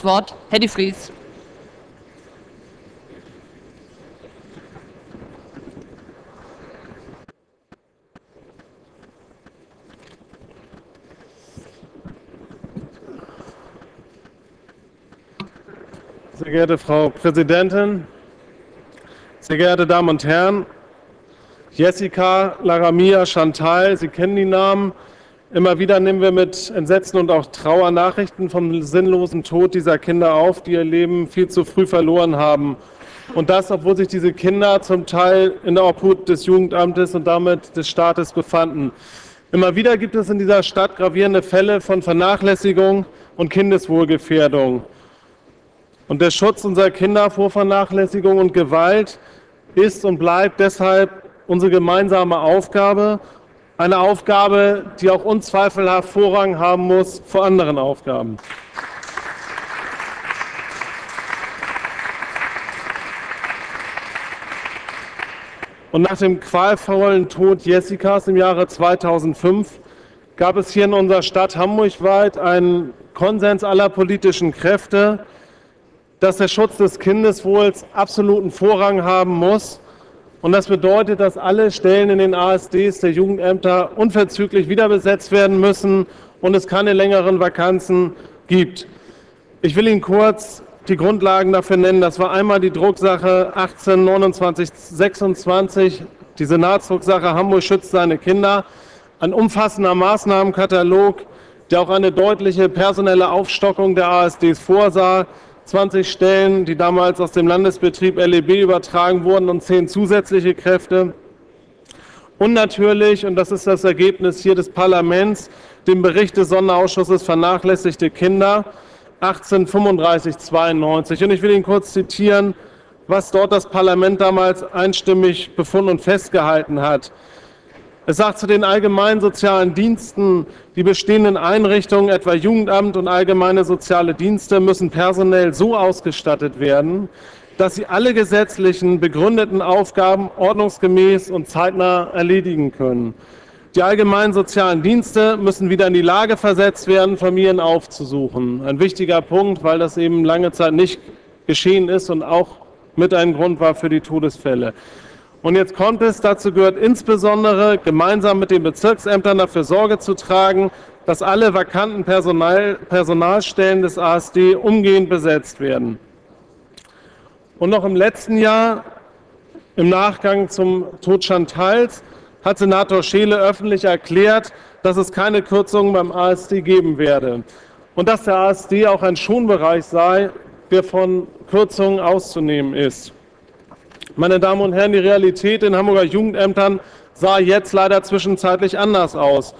das Wort Herr de Vries. Sehr geehrte Frau Präsidentin, sehr geehrte Damen und Herren, Jessica, Laramia, Chantal, Sie kennen die Namen. Immer wieder nehmen wir mit Entsetzen und auch Trauer Nachrichten vom sinnlosen Tod dieser Kinder auf, die ihr Leben viel zu früh verloren haben. Und das, obwohl sich diese Kinder zum Teil in der Obhut des Jugendamtes und damit des Staates befanden. Immer wieder gibt es in dieser Stadt gravierende Fälle von Vernachlässigung und Kindeswohlgefährdung. Und der Schutz unserer Kinder vor Vernachlässigung und Gewalt ist und bleibt deshalb unsere gemeinsame Aufgabe. Eine Aufgabe, die auch unzweifelhaft Vorrang haben muss vor anderen Aufgaben. Und nach dem qualvollen Tod Jessicas im Jahre 2005 gab es hier in unserer Stadt Hamburg weit einen Konsens aller politischen Kräfte, dass der Schutz des Kindeswohls absoluten Vorrang haben muss. Und das bedeutet, dass alle Stellen in den ASDs der Jugendämter unverzüglich wieder besetzt werden müssen und es keine längeren Vakanzen gibt. Ich will Ihnen kurz die Grundlagen dafür nennen. Das war einmal die Drucksache 182926, die Senatsdrucksache Hamburg schützt seine Kinder, ein umfassender Maßnahmenkatalog, der auch eine deutliche personelle Aufstockung der ASDs vorsah, 20 Stellen, die damals aus dem Landesbetrieb LEB übertragen wurden und 10 zusätzliche Kräfte. Und natürlich, und das ist das Ergebnis hier des Parlaments, den Bericht des Sonderausschusses Vernachlässigte Kinder 1835-92. Und ich will Ihnen kurz zitieren, was dort das Parlament damals einstimmig befunden und festgehalten hat. Es sagt zu den allgemeinen sozialen Diensten, die bestehenden Einrichtungen, etwa Jugendamt und allgemeine soziale Dienste, müssen personell so ausgestattet werden, dass sie alle gesetzlichen begründeten Aufgaben ordnungsgemäß und zeitnah erledigen können. Die allgemeinen sozialen Dienste müssen wieder in die Lage versetzt werden, Familien aufzusuchen. Ein wichtiger Punkt, weil das eben lange Zeit nicht geschehen ist und auch mit ein Grund war für die Todesfälle. Und jetzt kommt es, dazu gehört insbesondere, gemeinsam mit den Bezirksämtern dafür Sorge zu tragen, dass alle vakanten Personal, Personalstellen des ASD umgehend besetzt werden. Und noch im letzten Jahr, im Nachgang zum Tod Chantals, hat Senator Scheele öffentlich erklärt, dass es keine Kürzungen beim ASD geben werde und dass der ASD auch ein Schonbereich sei, der von Kürzungen auszunehmen ist. Meine Damen und Herren, die Realität in Hamburger Jugendämtern sah jetzt leider zwischenzeitlich anders aus.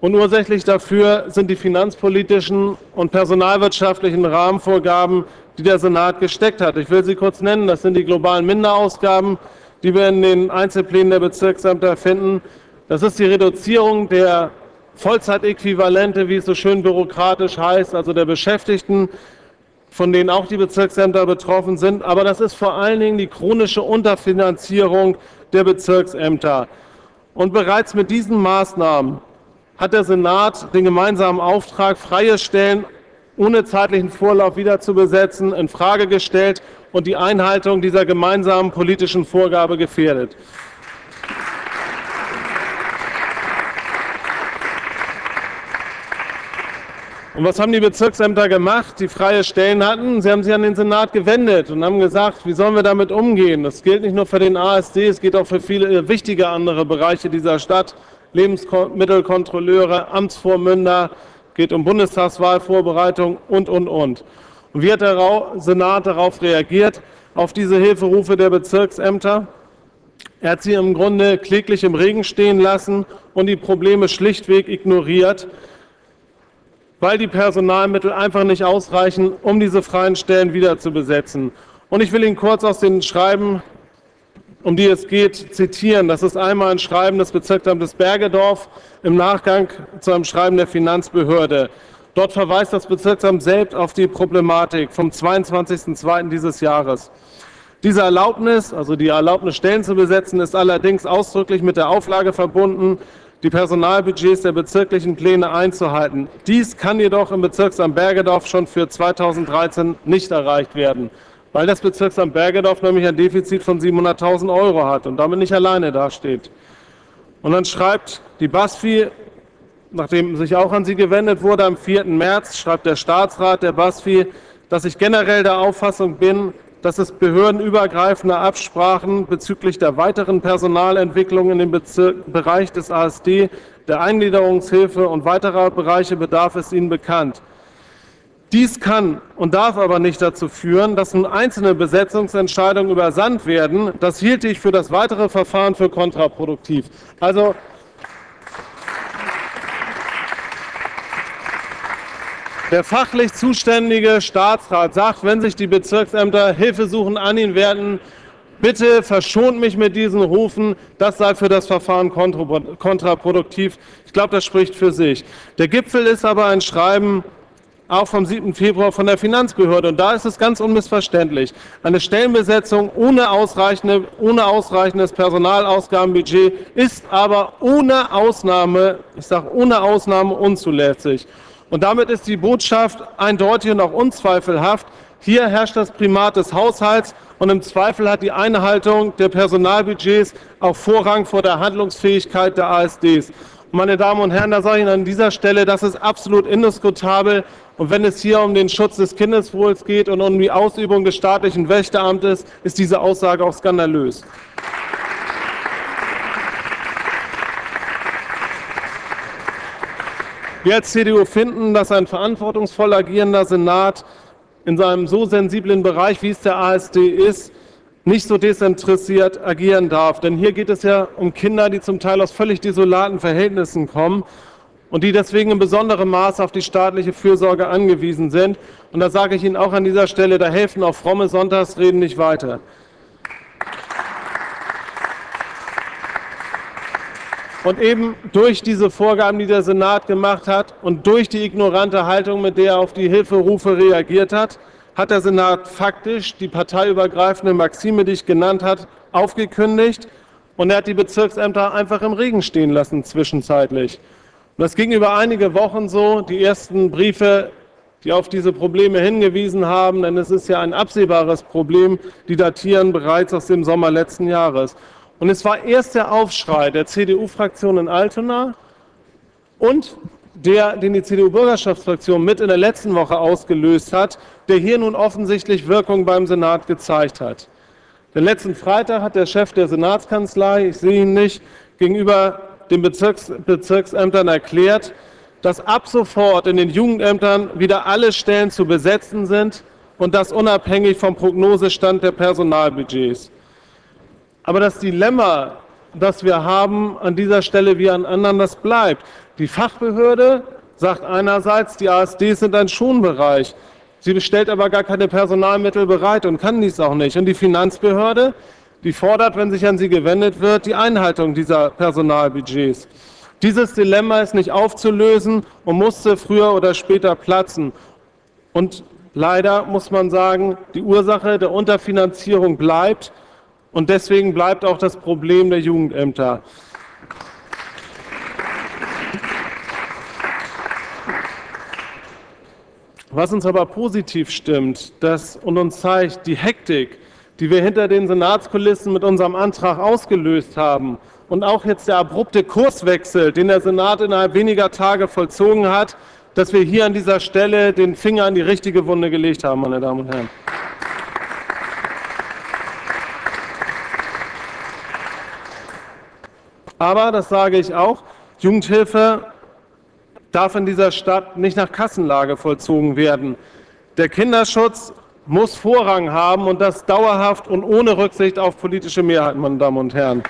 Und ursächlich dafür sind die finanzpolitischen und personalwirtschaftlichen Rahmenvorgaben, die der Senat gesteckt hat. Ich will sie kurz nennen. Das sind die globalen Minderausgaben, die wir in den Einzelplänen der Bezirksämter finden. Das ist die Reduzierung der Vollzeitäquivalente, wie es so schön bürokratisch heißt, also der Beschäftigten von denen auch die Bezirksämter betroffen sind. Aber das ist vor allen Dingen die chronische Unterfinanzierung der Bezirksämter. Und bereits mit diesen Maßnahmen hat der Senat den gemeinsamen Auftrag, freie Stellen ohne zeitlichen Vorlauf wieder zu besetzen, in Frage gestellt und die Einhaltung dieser gemeinsamen politischen Vorgabe gefährdet. Und was haben die Bezirksämter gemacht, die freie Stellen hatten? Sie haben sich an den Senat gewendet und haben gesagt, wie sollen wir damit umgehen? Das gilt nicht nur für den ASD, es geht auch für viele wichtige andere Bereiche dieser Stadt. Lebensmittelkontrolleure, Amtsvormünder, geht um Bundestagswahlvorbereitung und, und, und. Und wie hat der Senat darauf reagiert, auf diese Hilferufe der Bezirksämter? Er hat sie im Grunde kläglich im Regen stehen lassen und die Probleme schlichtweg ignoriert weil die Personalmittel einfach nicht ausreichen, um diese freien Stellen wieder zu besetzen. Und ich will Ihnen kurz aus den Schreiben, um die es geht, zitieren. Das ist einmal ein Schreiben des Bezirksamtes Bergedorf im Nachgang zu einem Schreiben der Finanzbehörde. Dort verweist das Bezirksamt selbst auf die Problematik vom 22.02. dieses Jahres. Diese Erlaubnis, also die Erlaubnis, Stellen zu besetzen, ist allerdings ausdrücklich mit der Auflage verbunden, die Personalbudgets der bezirklichen Pläne einzuhalten. Dies kann jedoch im Bezirksamt Bergedorf schon für 2013 nicht erreicht werden, weil das Bezirksamt Bergedorf nämlich ein Defizit von 700.000 Euro hat und damit nicht alleine dasteht. Und dann schreibt die BASFI, nachdem sich auch an sie gewendet wurde, am 4. März schreibt der Staatsrat der BASFI, dass ich generell der Auffassung bin, dass es behördenübergreifende Absprachen bezüglich der weiteren Personalentwicklung in dem Bezirk, Bereich des ASD, der Eingliederungshilfe und weiterer Bereiche bedarf, ist Ihnen bekannt. Dies kann und darf aber nicht dazu führen, dass nun einzelne Besetzungsentscheidungen übersandt werden. Das hielte ich für das weitere Verfahren für kontraproduktiv. Also Der fachlich zuständige Staatsrat sagt, wenn sich die Bezirksämter Hilfesuchen an ihn werden, bitte verschont mich mit diesen Rufen, das sei für das Verfahren kontraproduktiv. Ich glaube, das spricht für sich. Der Gipfel ist aber ein Schreiben auch vom 7. Februar von der Finanzbehörde. Und da ist es ganz unmissverständlich. Eine Stellenbesetzung ohne, ausreichende, ohne ausreichendes Personalausgabenbudget ist aber ohne Ausnahme, ich sage ohne Ausnahme unzulässig. Und damit ist die Botschaft eindeutig und auch unzweifelhaft. Hier herrscht das Primat des Haushalts und im Zweifel hat die Einhaltung der Personalbudgets auch Vorrang vor der Handlungsfähigkeit der ASDs. Meine Damen und Herren, da sage ich Ihnen an dieser Stelle, das ist absolut indiskutabel. Und wenn es hier um den Schutz des Kindeswohls geht und um die Ausübung des staatlichen Wächteramtes, ist diese Aussage auch skandalös. Wir als CDU finden, dass ein verantwortungsvoll agierender Senat in seinem so sensiblen Bereich, wie es der ASD ist, nicht so desinteressiert agieren darf. Denn hier geht es ja um Kinder, die zum Teil aus völlig desolaten Verhältnissen kommen und die deswegen in besonderem Maß auf die staatliche Fürsorge angewiesen sind. Und da sage ich Ihnen auch an dieser Stelle, da helfen auch fromme Sonntagsreden nicht weiter. Und eben durch diese Vorgaben, die der Senat gemacht hat und durch die ignorante Haltung, mit der er auf die Hilferufe reagiert hat, hat der Senat faktisch die parteiübergreifende Maxime, die ich genannt habe, aufgekündigt und er hat die Bezirksämter einfach im Regen stehen lassen zwischenzeitlich. Und das ging über einige Wochen so. Die ersten Briefe, die auf diese Probleme hingewiesen haben, denn es ist ja ein absehbares Problem, die datieren bereits aus dem Sommer letzten Jahres. Und es war erst der Aufschrei der CDU-Fraktion in Altona und der, den die CDU-Bürgerschaftsfraktion mit in der letzten Woche ausgelöst hat, der hier nun offensichtlich Wirkung beim Senat gezeigt hat. Den letzten Freitag hat der Chef der Senatskanzlei, ich sehe ihn nicht, gegenüber den Bezirks Bezirksämtern erklärt, dass ab sofort in den Jugendämtern wieder alle Stellen zu besetzen sind und das unabhängig vom Prognosestand der Personalbudgets. Aber das Dilemma, das wir haben an dieser Stelle wie an anderen, das bleibt. Die Fachbehörde sagt einerseits, die ASDs sind ein Schonbereich. Sie stellt aber gar keine Personalmittel bereit und kann dies auch nicht. Und die Finanzbehörde, die fordert, wenn sich an sie gewendet wird, die Einhaltung dieser Personalbudgets. Dieses Dilemma ist nicht aufzulösen und musste früher oder später platzen. Und leider muss man sagen, die Ursache der Unterfinanzierung bleibt. Und deswegen bleibt auch das Problem der Jugendämter. Was uns aber positiv stimmt das, und uns zeigt, die Hektik, die wir hinter den Senatskulissen mit unserem Antrag ausgelöst haben und auch jetzt der abrupte Kurswechsel, den der Senat innerhalb weniger Tage vollzogen hat, dass wir hier an dieser Stelle den Finger an die richtige Wunde gelegt haben, meine Damen und Herren. Aber, das sage ich auch, Jugendhilfe darf in dieser Stadt nicht nach Kassenlage vollzogen werden. Der Kinderschutz muss Vorrang haben und das dauerhaft und ohne Rücksicht auf politische Mehrheiten, meine Damen und Herren.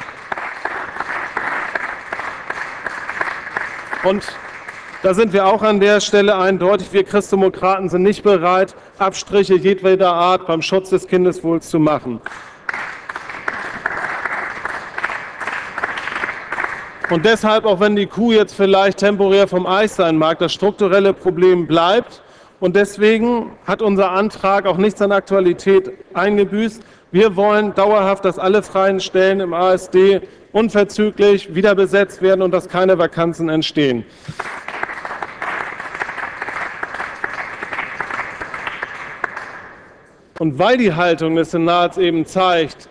Und da sind wir auch an der Stelle eindeutig. Wir Christdemokraten sind nicht bereit, Abstriche jedweder Art beim Schutz des Kindeswohls zu machen. Und deshalb, auch wenn die Kuh jetzt vielleicht temporär vom Eis sein mag, das strukturelle Problem bleibt. Und deswegen hat unser Antrag auch nichts an Aktualität eingebüßt. Wir wollen dauerhaft, dass alle freien Stellen im ASD unverzüglich wieder besetzt werden und dass keine Vakanzen entstehen. Und weil die Haltung des Senats eben zeigt,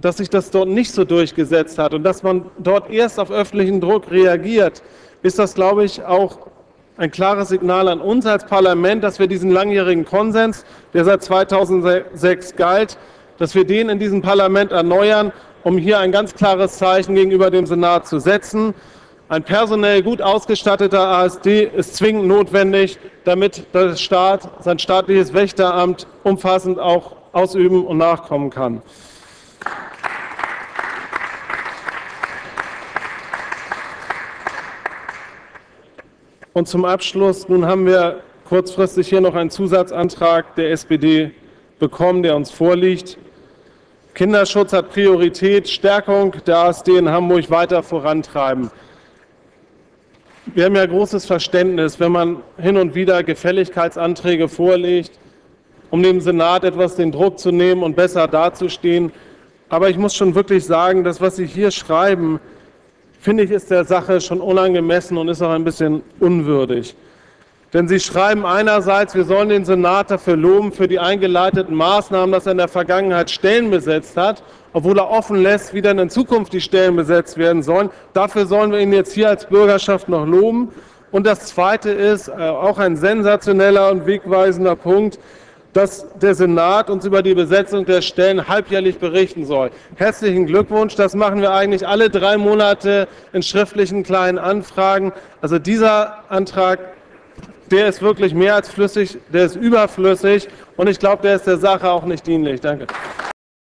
dass sich das dort nicht so durchgesetzt hat und dass man dort erst auf öffentlichen Druck reagiert, ist das, glaube ich, auch ein klares Signal an uns als Parlament, dass wir diesen langjährigen Konsens, der seit 2006 galt, dass wir den in diesem Parlament erneuern, um hier ein ganz klares Zeichen gegenüber dem Senat zu setzen. Ein personell gut ausgestatteter ASD ist zwingend notwendig, damit der Staat sein staatliches Wächteramt umfassend auch ausüben und nachkommen kann. Und zum Abschluss, nun haben wir kurzfristig hier noch einen Zusatzantrag der SPD bekommen, der uns vorliegt. Kinderschutz hat Priorität, Stärkung der ASD in Hamburg weiter vorantreiben. Wir haben ja großes Verständnis, wenn man hin und wieder Gefälligkeitsanträge vorlegt, um dem Senat etwas den Druck zu nehmen und besser dazustehen. Aber ich muss schon wirklich sagen, das, was Sie hier schreiben, finde ich, ist der Sache schon unangemessen und ist auch ein bisschen unwürdig. Denn Sie schreiben einerseits, wir sollen den Senat dafür loben, für die eingeleiteten Maßnahmen, dass er in der Vergangenheit Stellen besetzt hat, obwohl er offen lässt, wie dann in Zukunft die Stellen besetzt werden sollen. Dafür sollen wir ihn jetzt hier als Bürgerschaft noch loben. Und das Zweite ist äh, auch ein sensationeller und wegweisender Punkt, dass der Senat uns über die Besetzung der Stellen halbjährlich berichten soll. Herzlichen Glückwunsch, das machen wir eigentlich alle drei Monate in schriftlichen kleinen Anfragen. Also dieser Antrag, der ist wirklich mehr als flüssig, der ist überflüssig und ich glaube, der ist der Sache auch nicht dienlich. Danke.